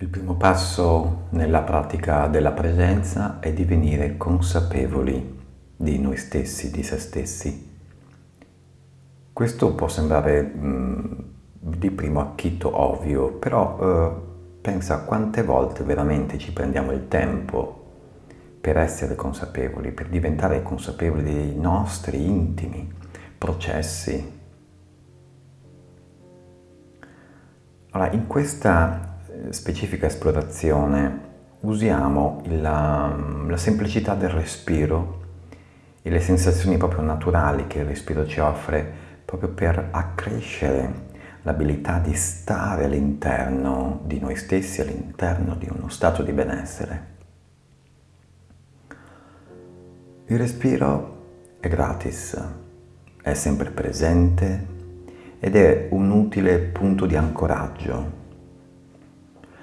Il primo passo nella pratica della presenza è divenire consapevoli di noi stessi, di se stessi. Questo può sembrare mh, mm, di primo acchito ovvio, però eh, pensa quante volte veramente ci prendiamo il tempo per essere consapevoli, per diventare consapevoli dei nostri intimi processi. Allora, in questa specifica esplorazione usiamo la, la semplicità del respiro e le sensazioni proprio naturali che il respiro ci offre proprio per accrescere l'abilità di stare all'interno di noi stessi, all'interno di uno stato di benessere. Il respiro è gratis, è sempre presente ed è un utile punto di ancoraggio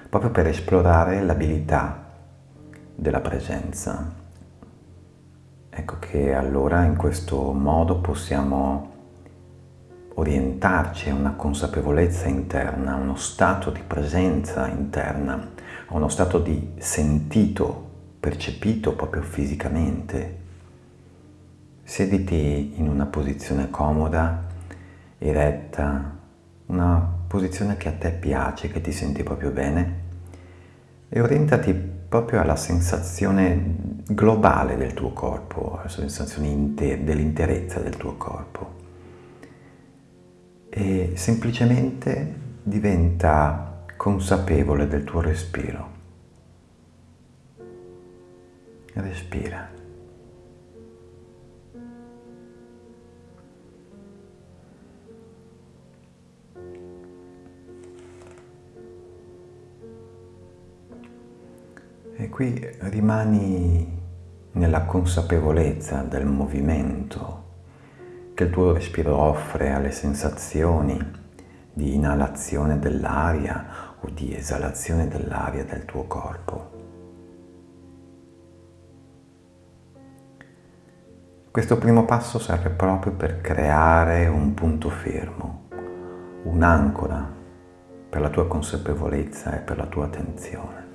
proprio per esplorare l'abilità della presenza. Ecco che allora in questo modo possiamo orientarci a una consapevolezza interna, a uno stato di presenza interna, a uno stato di sentito, percepito proprio fisicamente. Sediti in una posizione comoda, eretta, una posizione che a te piace, che ti senti proprio bene e orientati proprio alla sensazione globale del tuo corpo, alla sensazione dell'interezza del tuo corpo. E semplicemente diventa consapevole del tuo respiro. Respira. E qui rimani nella consapevolezza del movimento che il tuo respiro offre alle sensazioni di inalazione dell'aria o di esalazione dell'aria del tuo corpo. Questo primo passo serve proprio per creare un punto fermo, un'ancora per la tua consapevolezza e per la tua attenzione.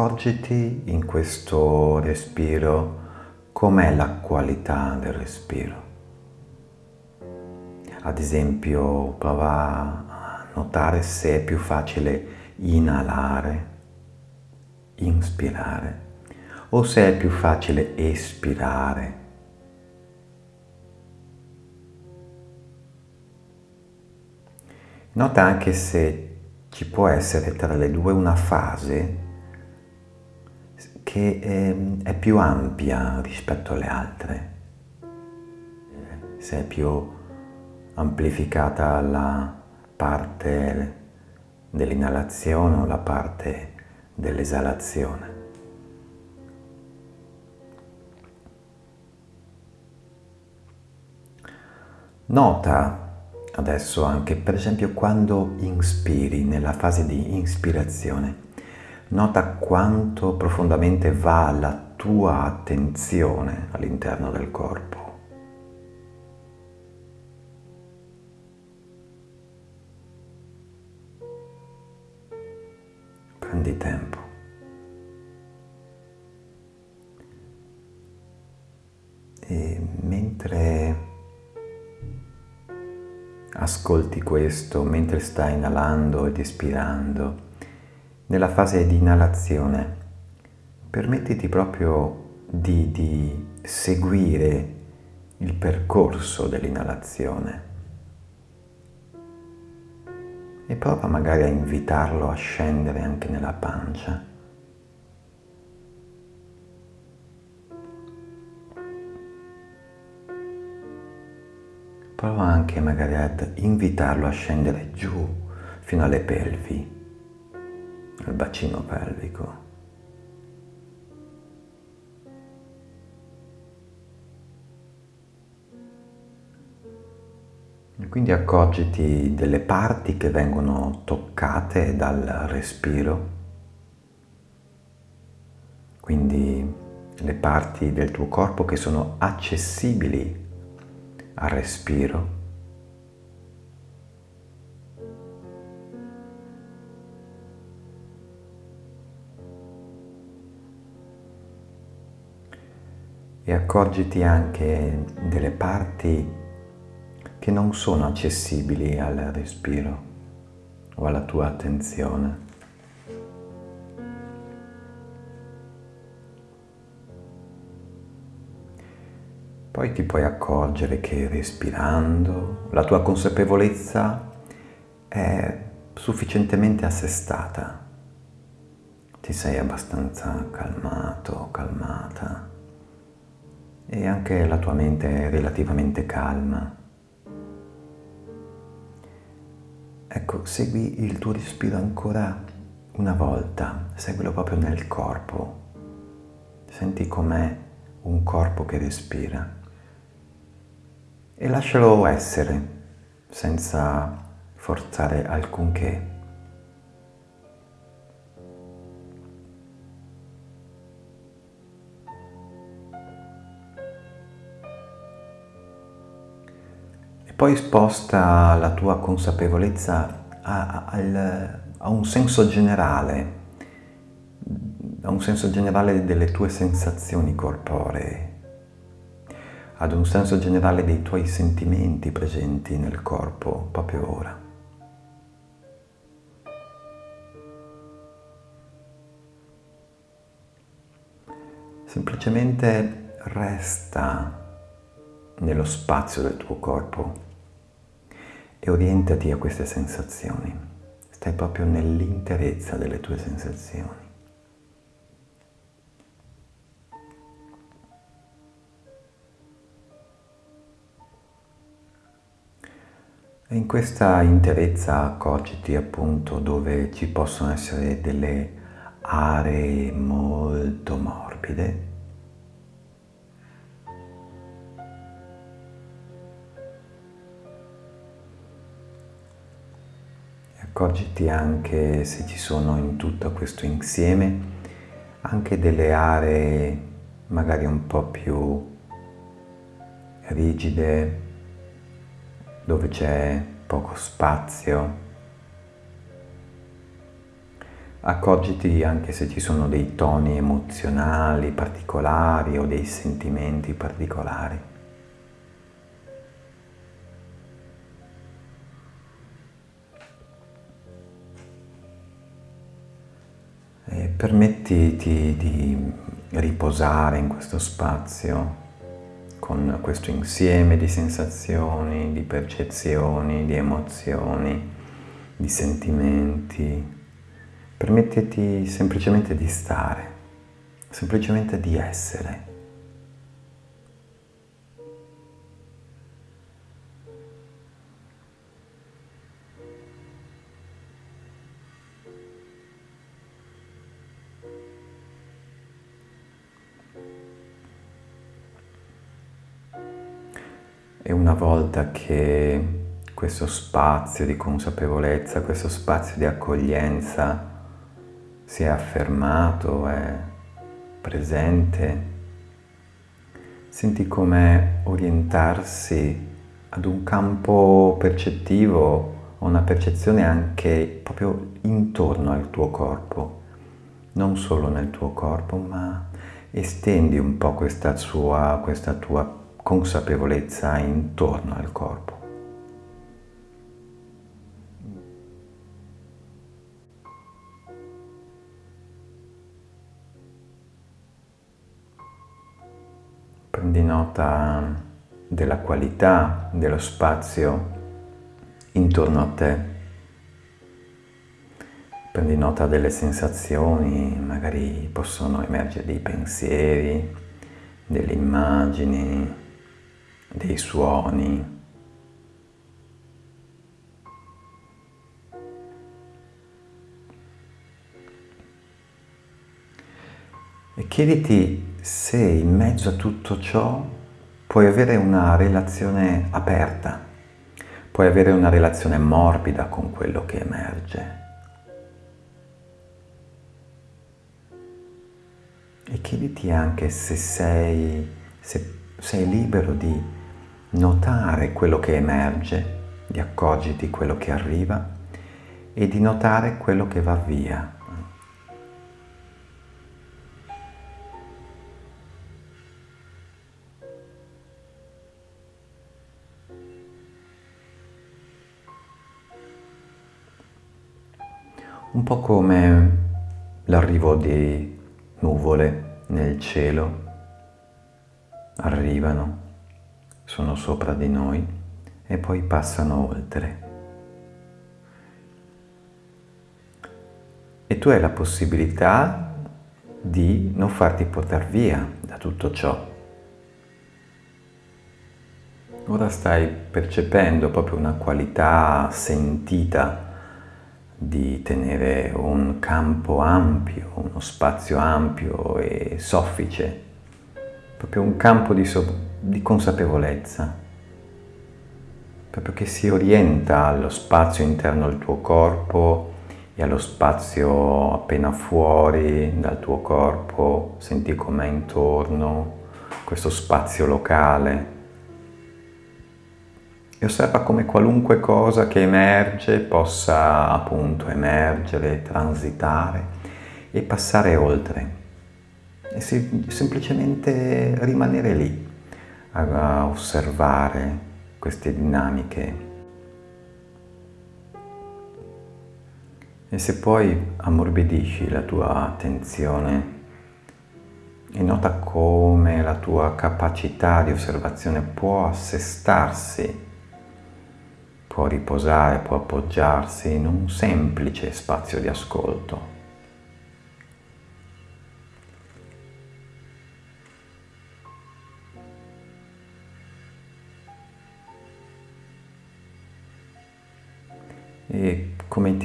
Accorgiti in questo respiro com'è la qualità del respiro. Ad esempio prova a notare se è più facile inalare, inspirare o se è più facile espirare. Nota anche se ci può essere tra le due una fase che è, è più ampia rispetto alle altre, se è più amplificata la parte dell'inalazione o la parte dell'esalazione. Nota Adesso anche, per esempio, quando inspiri, nella fase di ispirazione, nota quanto profondamente va la tua attenzione all'interno del corpo. Prendi tempo. E mentre ascolti questo mentre stai inalando ed espirando, nella fase di inalazione, permettiti proprio di, di seguire il percorso dell'inalazione. E prova magari a invitarlo a scendere anche nella pancia. Prova anche magari ad invitarlo a scendere giù fino alle pelvi, al bacino pelvico. Quindi accorgiti delle parti che vengono toccate dal respiro, quindi le parti del tuo corpo che sono accessibili al respiro. E accorgiti anche delle parti che non sono accessibili al respiro o alla tua attenzione. Poi ti puoi accorgere che respirando la tua consapevolezza è sufficientemente assestata. Ti sei abbastanza calmato, calmata e anche la tua mente è relativamente calma. Ecco, segui il tuo respiro ancora una volta, seguilo proprio nel corpo. Senti com'è un corpo che respira e lascialo essere senza forzare alcunché. Poi sposta la tua consapevolezza a, a, a un senso generale, a un senso generale delle tue sensazioni corporee ad un senso generale dei tuoi sentimenti presenti nel corpo proprio ora. Semplicemente resta nello spazio del tuo corpo e orientati a queste sensazioni. Stai proprio nell'interezza delle tue sensazioni. E in questa interezza accorgiti appunto dove ci possono essere delle aree molto morbide accorgiti anche se ci sono in tutto questo insieme anche delle aree magari un po' più rigide dove c'è poco spazio. Accorgiti anche se ci sono dei toni emozionali particolari o dei sentimenti particolari. Permettiti di riposare in questo spazio con questo insieme di sensazioni, di percezioni, di emozioni, di sentimenti. Permettiti semplicemente di stare, semplicemente di essere. Una volta che questo spazio di consapevolezza, questo spazio di accoglienza si è affermato, è presente, senti come orientarsi ad un campo percettivo, una percezione anche proprio intorno al tuo corpo, non solo nel tuo corpo, ma estendi un po' questa, sua, questa tua consapevolezza intorno al corpo. Prendi nota della qualità dello spazio intorno a te. Prendi nota delle sensazioni, magari possono emergere dei pensieri, delle immagini, dei suoni. E chiediti se in mezzo a tutto ciò puoi avere una relazione aperta, puoi avere una relazione morbida con quello che emerge. E chiediti anche se sei, se sei libero di notare quello che emerge, di accorgerti quello che arriva e di notare quello che va via. Un po' come l'arrivo di nuvole nel cielo arrivano, sono sopra di noi e poi passano oltre. E tu hai la possibilità di non farti portare via da tutto ciò. Ora stai percependo proprio una qualità sentita di tenere un campo ampio, uno spazio ampio e soffice, proprio un campo di, so di consapevolezza, proprio che si orienta allo spazio interno al tuo corpo e allo spazio appena fuori dal tuo corpo, senti com'è intorno, questo spazio locale. E osserva come qualunque cosa che emerge possa appunto emergere, transitare e passare oltre e semplicemente rimanere lì a osservare queste dinamiche e se poi ammorbidisci la tua attenzione e nota come la tua capacità di osservazione può assestarsi può riposare, può appoggiarsi in un semplice spazio di ascolto.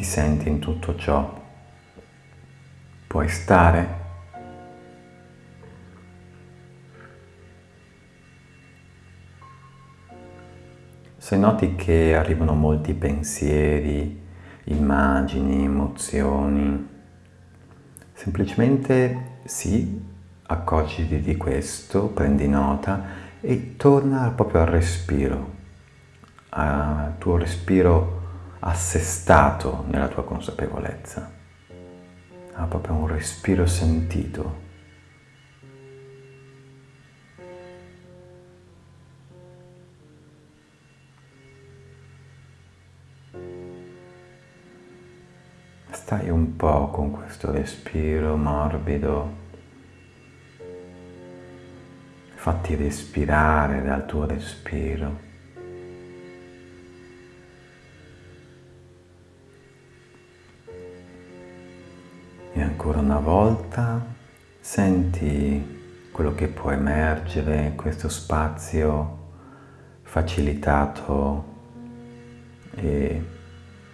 Senti in tutto ciò? Puoi stare Se noti che arrivano molti pensieri, immagini, emozioni, semplicemente sì, accorgiti di questo, prendi nota e torna proprio al respiro, al tuo respiro assestato nella tua consapevolezza, a proprio un respiro sentito. Stai un po' con questo respiro morbido. Fatti respirare dal tuo respiro. Ancora una volta senti quello che può emergere, questo spazio facilitato e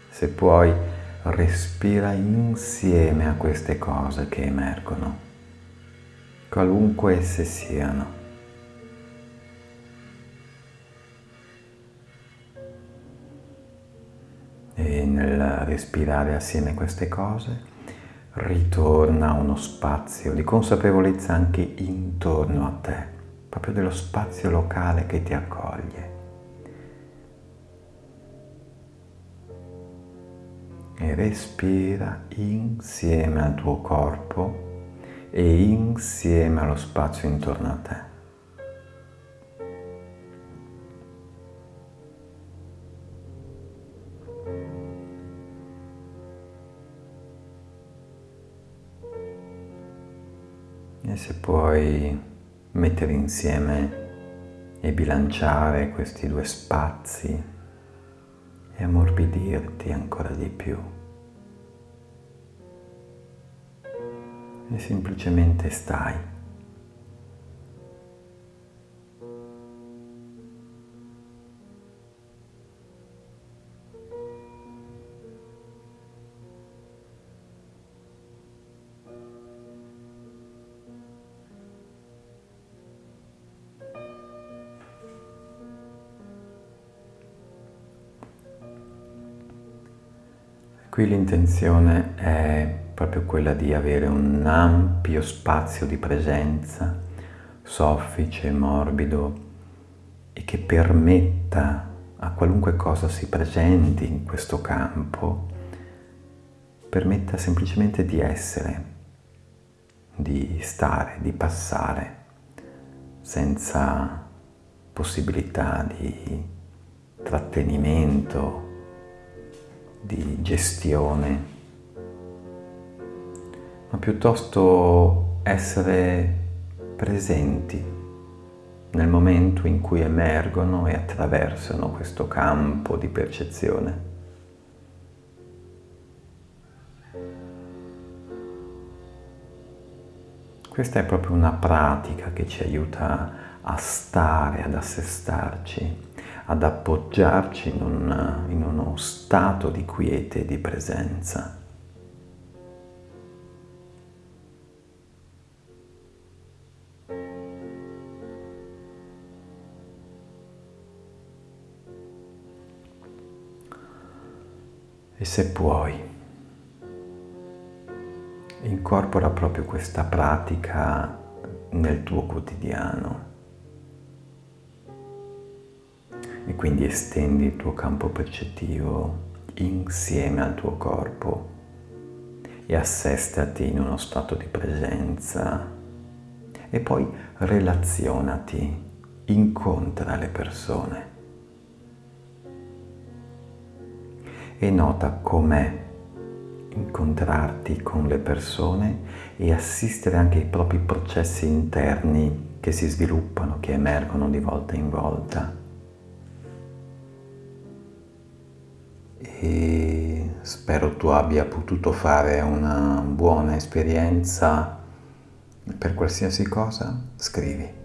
se puoi respira insieme a queste cose che emergono, qualunque esse siano. E nel respirare assieme queste cose ritorna uno spazio di consapevolezza anche intorno a te, proprio dello spazio locale che ti accoglie. e respira insieme al tuo corpo e insieme allo spazio intorno a te. E se puoi mettere insieme e bilanciare questi due spazi e ammorbidirti ancora di più. E semplicemente stai. Qui l'intenzione è proprio quella di avere un ampio spazio di presenza, soffice, morbido, e che permetta a qualunque cosa si presenti in questo campo, permetta semplicemente di essere, di stare, di passare, senza possibilità di trattenimento, di gestione, ma piuttosto essere presenti nel momento in cui emergono e attraversano questo campo di percezione. Questa è proprio una pratica che ci aiuta a stare, ad assestarci, ad appoggiarci in, un, in uno stato di quiete e di presenza. E se puoi, incorpora proprio questa pratica nel tuo quotidiano e quindi estendi il tuo campo percettivo insieme al tuo corpo e assestati in uno stato di presenza e poi relazionati, incontra le persone e nota com'è incontrarti con le persone e assistere anche ai propri processi interni che si sviluppano, che emergono di volta in volta. E spero tu abbia potuto fare una buona esperienza per qualsiasi cosa, scrivi.